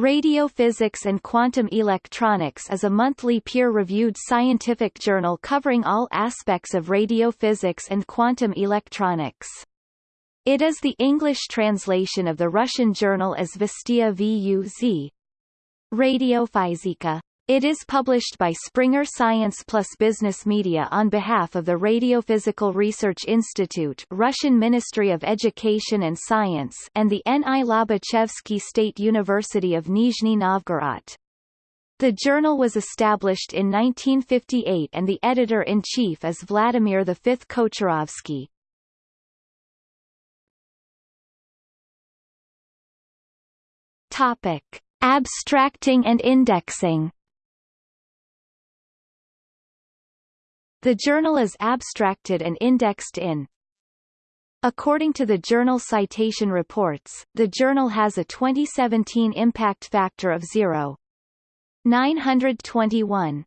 Radiophysics and Quantum Electronics is a monthly peer-reviewed scientific journal covering all aspects of radiophysics and quantum electronics. It is the English translation of the Russian journal Izvestia Vuz. Radiofizika. It is published by Springer Science Plus Business Media on behalf of the Radiophysical Research Institute Russian Ministry of Education and Science and the N.I. Lobachevsky State University of Nizhny Novgorod. The journal was established in 1958 and the editor-in-chief is Vladimir V. Kocharovsky. Abstracting and indexing The journal is abstracted and indexed in According to the Journal Citation Reports, the journal has a 2017 impact factor of 0.921.